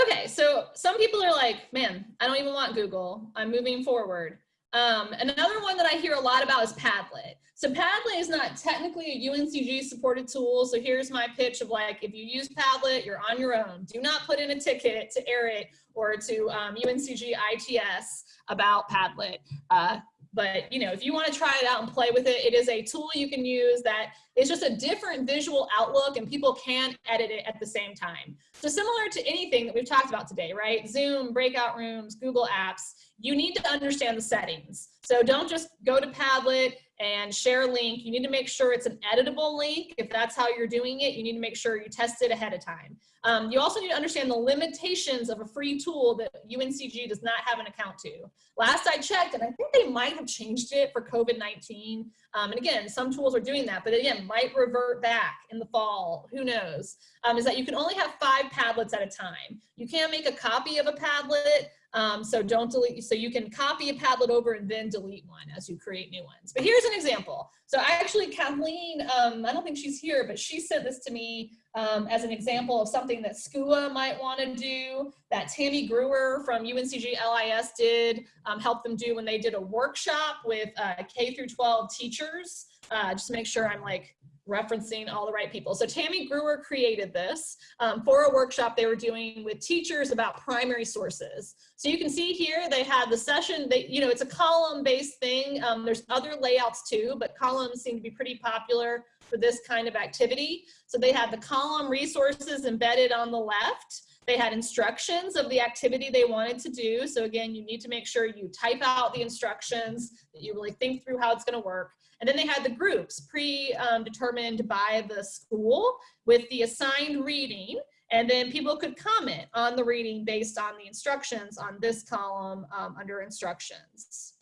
Okay, so some people are like, man, I don't even want Google. I'm moving forward. Um, another one that I hear a lot about is Padlet. So Padlet is not technically a UNCG supported tool. So here's my pitch of like, if you use Padlet, you're on your own. Do not put in a ticket to ERIT or to um, UNCG ITS about Padlet. Uh, but you know, if you want to try it out and play with it, it is a tool you can use that is just a different visual outlook and people can edit it at the same time. So similar to anything that we've talked about today, right? Zoom, breakout rooms, Google Apps, you need to understand the settings. So don't just go to Padlet and share a link. You need to make sure it's an editable link. If that's how you're doing it, you need to make sure you test it ahead of time. Um, you also need to understand the limitations of a free tool that UNCG does not have an account to. Last I checked, and I think they might have changed it for COVID-19. Um, and again, some tools are doing that, but again, might revert back in the fall, who knows, um, is that you can only have five Padlets at a time. You can't make a copy of a Padlet, um, so don't delete, so you can copy a Padlet over and then delete one as you create new ones. But here's an example. So actually Kathleen, um, I don't think she's here, but she sent this to me um, as an example of something that SCUA might want to do, that Tammy Brewer from UNCG LIS did, um, help them do when they did a workshop with uh, K through 12 teachers, uh, just to make sure I'm like referencing all the right people. So Tammy Brewer created this um, for a workshop they were doing with teachers about primary sources. So you can see here they had the session, they, you know, it's a column based thing. Um, there's other layouts too, but columns seem to be pretty popular for this kind of activity. So they had the column resources embedded on the left. They had instructions of the activity they wanted to do. So again, you need to make sure you type out the instructions, that you really think through how it's gonna work. And then they had the groups pre-determined um, by the school with the assigned reading. And then people could comment on the reading based on the instructions on this column um, under instructions.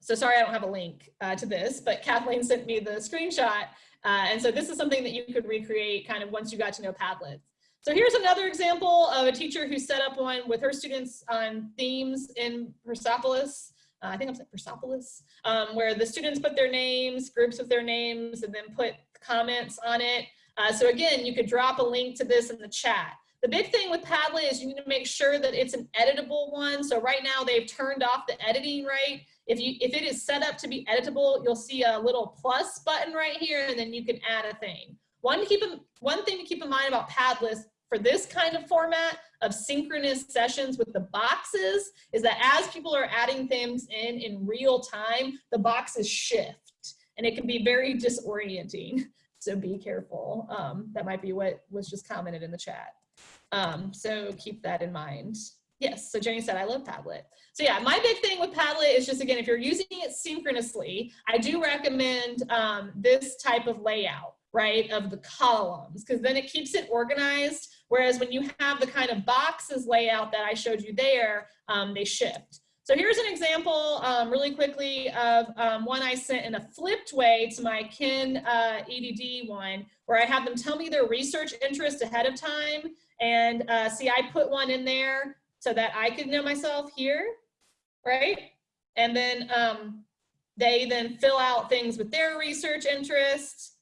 So sorry, I don't have a link uh, to this, but Kathleen sent me the screenshot. Uh, and so this is something that you could recreate kind of once you got to know Padlet. So here's another example of a teacher who set up one with her students on themes in Persepolis. Uh, I think I'm saying Persepolis, um, where the students put their names, groups with their names, and then put comments on it. Uh, so again, you could drop a link to this in the chat. The big thing with Padlet is you need to make sure that it's an editable one. So right now they've turned off the editing, right? If, you, if it is set up to be editable, you'll see a little plus button right here, and then you can add a thing. one to keep in, one thing to keep in mind about Padlet for this kind of format of synchronous sessions with the boxes is that as people are adding things in in real time, the boxes shift and it can be very disorienting. So be careful. Um, that might be what was just commented in the chat. Um, so keep that in mind. Yes, so Jenny said, I love Padlet. So yeah, my big thing with Padlet is just, again, if you're using it synchronously, I do recommend um, this type of layout, right, of the columns, because then it keeps it organized. Whereas when you have the kind of boxes layout that I showed you there, um, they shift. So here's an example um, really quickly of um, one I sent in a flipped way to my Kin uh, EDD one, where I have them tell me their research interest ahead of time. And uh, see, I put one in there so that I could know myself here, right? And then um, they then fill out things with their research interests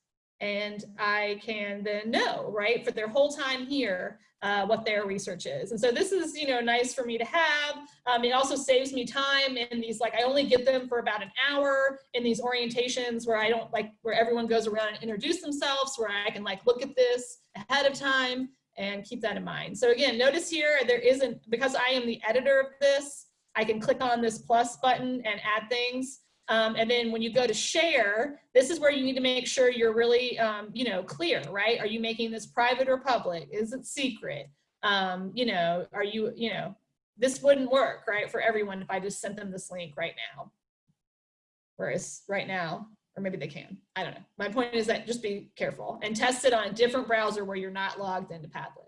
and I can then know, right, for their whole time here, uh, what their research is. And so this is, you know, nice for me to have. Um, it also saves me time in these, like, I only get them for about an hour in these orientations where I don't like, where everyone goes around and introduce themselves, where I can like look at this ahead of time and keep that in mind. So again, notice here, there isn't, because I am the editor of this, I can click on this plus button and add things. Um, and then when you go to share, this is where you need to make sure you're really, um, you know, clear, right? Are you making this private or public? Is it secret? Um, you know, are you, you know, this wouldn't work, right? For everyone if I just sent them this link right now. Whereas right now, or maybe they can, I don't know. My point is that just be careful and test it on a different browser where you're not logged into Padlet.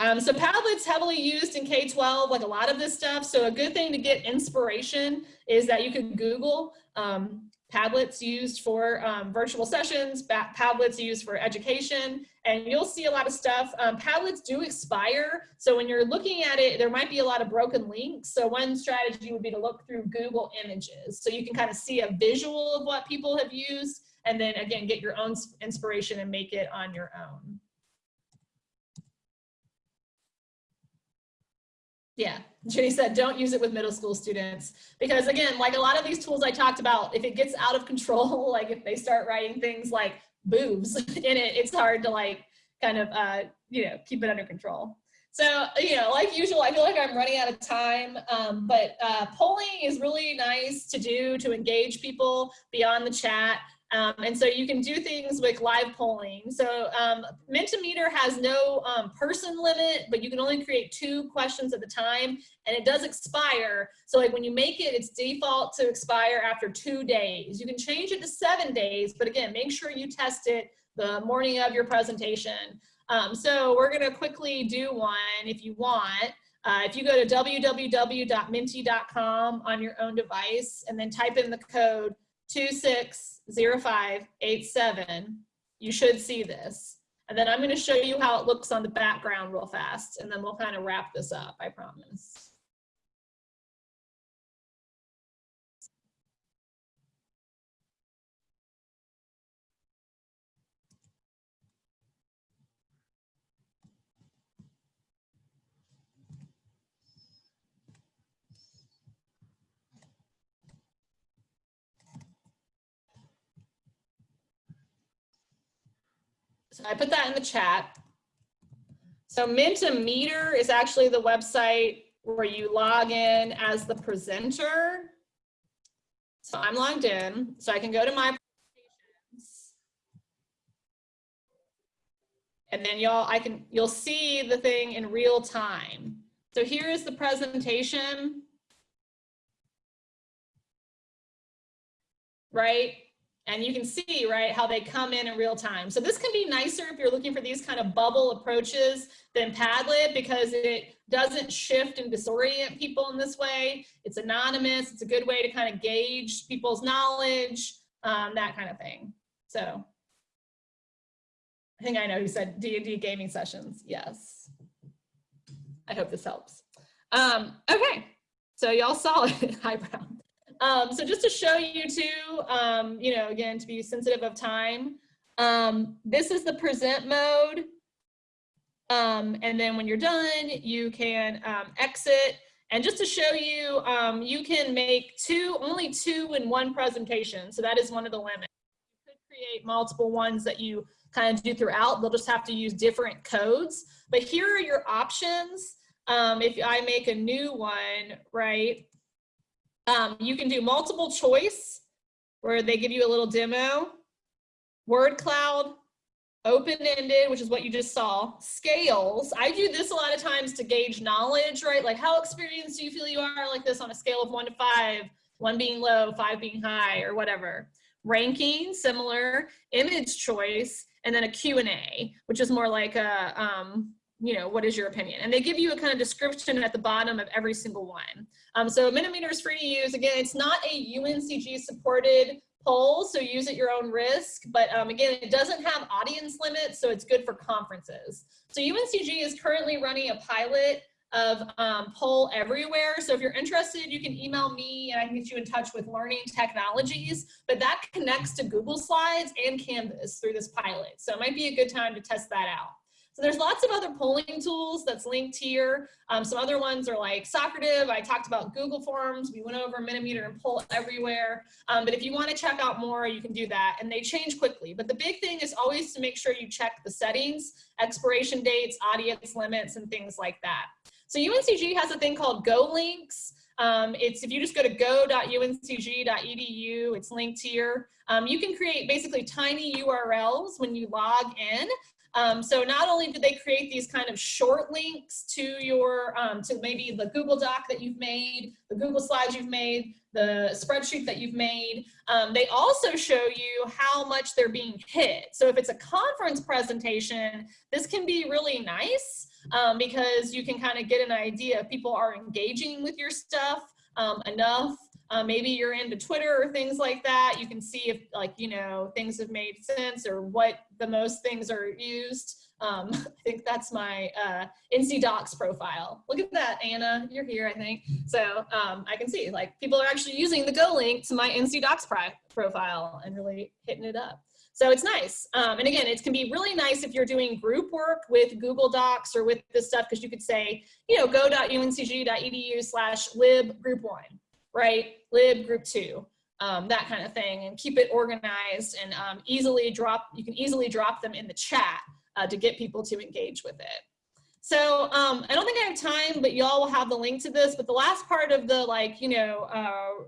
Um, so Padlet's heavily used in K-12, like a lot of this stuff. So a good thing to get inspiration is that you can Google um, Padlet's used for um, virtual sessions, Padlet's used for education, and you'll see a lot of stuff. Um, Padlets do expire, so when you're looking at it, there might be a lot of broken links. So one strategy would be to look through Google Images, so you can kind of see a visual of what people have used, and then again, get your own inspiration and make it on your own. Yeah, Jenny said, don't use it with middle school students. Because again, like a lot of these tools I talked about, if it gets out of control, like if they start writing things like boobs in it, it's hard to like kind of, uh, you know, keep it under control. So, you know, like usual, I feel like I'm running out of time, um, but uh, polling is really nice to do to engage people beyond the chat. Um, and so you can do things with live polling. So um, Mentimeter has no um, person limit, but you can only create two questions at a time and it does expire. So like when you make it, it's default to expire after two days. You can change it to seven days, but again, make sure you test it the morning of your presentation. Um, so we're gonna quickly do one if you want. Uh, if you go to www.menti.com on your own device and then type in the code 260587, you should see this. And then I'm going to show you how it looks on the background real fast, and then we'll kind of wrap this up, I promise. I put that in the chat. So Mentimeter is actually the website where you log in as the presenter. So I'm logged in, so I can go to my presentations. And then y'all, I can, you'll see the thing in real time. So here is the presentation. Right? And you can see, right, how they come in in real time. So this can be nicer if you're looking for these kind of bubble approaches than Padlet because it doesn't shift and disorient people in this way. It's anonymous. It's a good way to kind of gauge people's knowledge, um, that kind of thing. So I think I know who said D&D gaming sessions. Yes. I hope this helps. Um, okay, so y'all saw it, Brown. Um, so just to show you too, um, you know, again, to be sensitive of time, um, this is the present mode. Um, and then when you're done, you can um, exit. And just to show you, um, you can make two, only two in one presentation. So that is one of the limits. You could create multiple ones that you kind of do throughout. They'll just have to use different codes. But here are your options. If I make a new one, right, um, you can do multiple choice where they give you a little demo, word cloud, open-ended, which is what you just saw, scales. I do this a lot of times to gauge knowledge, right? Like how experienced do you feel you are like this on a scale of one to five, one being low, five being high or whatever. Ranking, similar, image choice, and then a Q&A, which is more like a, um, you know, what is your opinion? And they give you a kind of description at the bottom of every single one. Um, so Mentimeter is free to use. Again, it's not a UNCG supported poll, so use at your own risk. But um, again, it doesn't have audience limits, so it's good for conferences. So UNCG is currently running a pilot of um, poll everywhere. So if you're interested, you can email me and I can get you in touch with Learning Technologies, but that connects to Google Slides and Canvas through this pilot. So it might be a good time to test that out. So there's lots of other polling tools that's linked here. Um, some other ones are like Socrative. I talked about Google Forms. We went over Mentimeter and Poll Everywhere. Um, but if you want to check out more, you can do that. And they change quickly. But the big thing is always to make sure you check the settings, expiration dates, audience limits, and things like that. So UNCG has a thing called Go Links. Um, it's if you just go to go.uncg.edu, it's linked here. Um, you can create basically tiny URLs when you log in. Um, so not only do they create these kind of short links to your, um, to maybe the Google Doc that you've made, the Google Slides you've made, the spreadsheet that you've made, um, they also show you how much they're being hit. So if it's a conference presentation, this can be really nice um, because you can kind of get an idea if people are engaging with your stuff um, enough. Uh, maybe you're into Twitter or things like that. You can see if like, you know, things have made sense or what the most things are used. Um, I think that's my uh, NC DOCKS profile. Look at that, Anna, you're here, I think. So um, I can see like people are actually using the Go link to my NC DOCKS profile and really hitting it up. So it's nice. Um, and again, it can be really nice if you're doing group work with Google Docs or with this stuff, because you could say, you know, go.uncg.edu slash lib group one, right? Lib group two, um, that kind of thing, and keep it organized and um, easily drop, you can easily drop them in the chat uh, to get people to engage with it. So um, I don't think I have time, but y'all will have the link to this. But the last part of the like, you know, uh,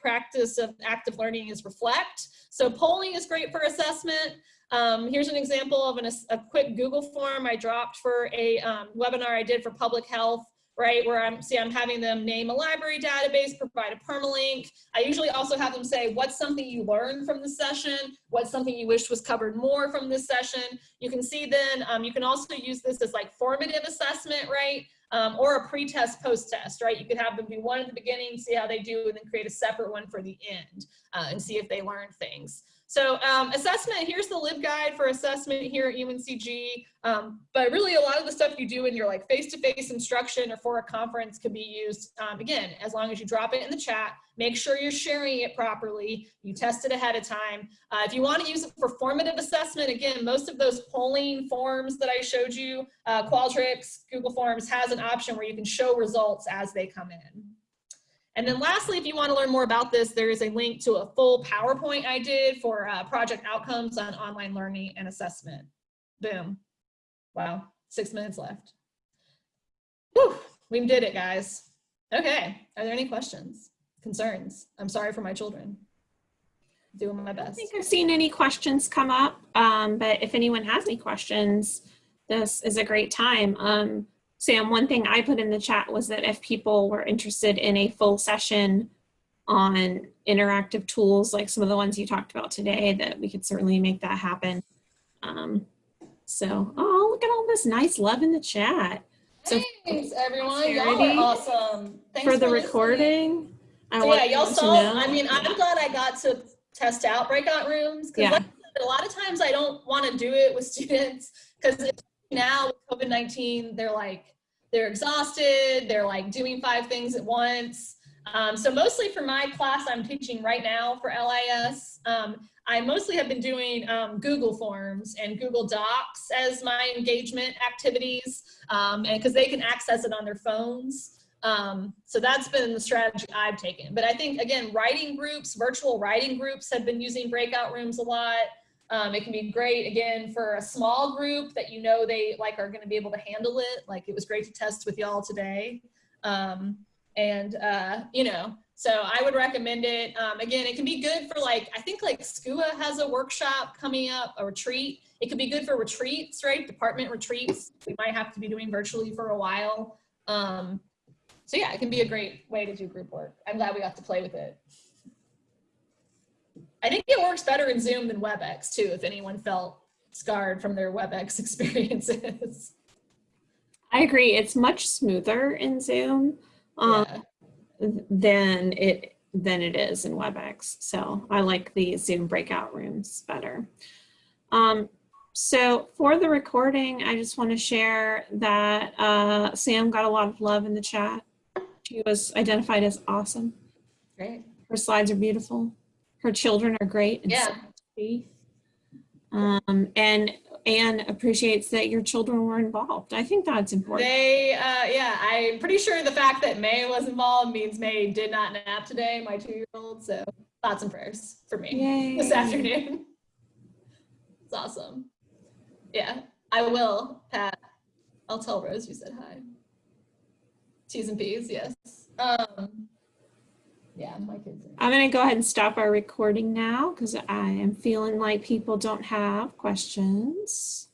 practice of active learning is reflect. So polling is great for assessment. Um, here's an example of an, a quick Google form I dropped for a um, webinar I did for public health, right? Where I'm, see, I'm having them name a library database, provide a permalink. I usually also have them say, what's something you learned from the session? What's something you wish was covered more from this session? You can see then, um, you can also use this as like formative assessment, right? um, or a pre-test, post-test, right? You could have them do one at the beginning, see how they do, and then create a separate one for the end uh, and see if they learn things. So um, assessment, here's the LibGuide for assessment here at UNCG. Um, but really a lot of the stuff you do in your like face-to-face -face instruction or for a conference can be used, um, again, as long as you drop it in the chat, make sure you're sharing it properly, you test it ahead of time. Uh, if you wanna use it for formative assessment, again, most of those polling forms that I showed you, uh, Qualtrics, Google Forms has an option where you can show results as they come in. And then lastly, if you want to learn more about this, there is a link to a full PowerPoint I did for uh, project outcomes on online learning and assessment. Boom. Wow, six minutes left. Whew, we did it, guys. Okay, are there any questions, concerns? I'm sorry for my children. Doing my best. I think I've seen any questions come up, um, but if anyone has any questions, this is a great time. Um, Sam, one thing I put in the chat was that if people were interested in a full session on interactive tools, like some of the ones you talked about today, that we could certainly make that happen. Um, so, oh, look at all this nice love in the chat. So Thanks, everyone. Y'all are awesome. Thanks for the recording. So yeah, y'all saw, I mean, I'm glad I got to test out breakout rooms because yeah. a lot of times I don't want to do it with students because now with COVID-19, they're like, they're exhausted, they're like doing five things at once. Um, so mostly for my class I'm teaching right now for LIS, um, I mostly have been doing um, Google Forms and Google Docs as my engagement activities, um, and because they can access it on their phones. Um, so that's been the strategy I've taken. But I think, again, writing groups, virtual writing groups have been using breakout rooms a lot. Um, it can be great again for a small group that you know they like are going to be able to handle it. Like it was great to test with y'all today. Um, and uh, you know, so I would recommend it. Um, again, it can be good for like I think like SCUA has a workshop coming up, a retreat. It could be good for retreats, right? Department retreats. We might have to be doing virtually for a while. Um, so yeah, it can be a great way to do group work. I'm glad we got to play with it. I think it works better in Zoom than WebEx too, if anyone felt scarred from their WebEx experiences. I agree. It's much smoother in Zoom um, Yeah. than it than it is in WebEx. So I like the Zoom breakout rooms better. Um, so for the recording, I just want to share that uh, Sam got a lot of love in the chat. She was identified as awesome. Great. Her slides are beautiful. Her children are great. And Yeah. Um, and Anne appreciates that your children were involved. I think that's important. They, uh, yeah, I'm pretty sure the fact that May was involved means May did not nap today, my two-year-old. So thoughts and prayers for me Yay. this afternoon. It's awesome. Yeah, I will, Pat. I'll tell Rose you said hi. T's and P's, yes. Um, yeah, my kids. Are, I'm going to go ahead and stop our recording now because I am feeling like people don't have questions.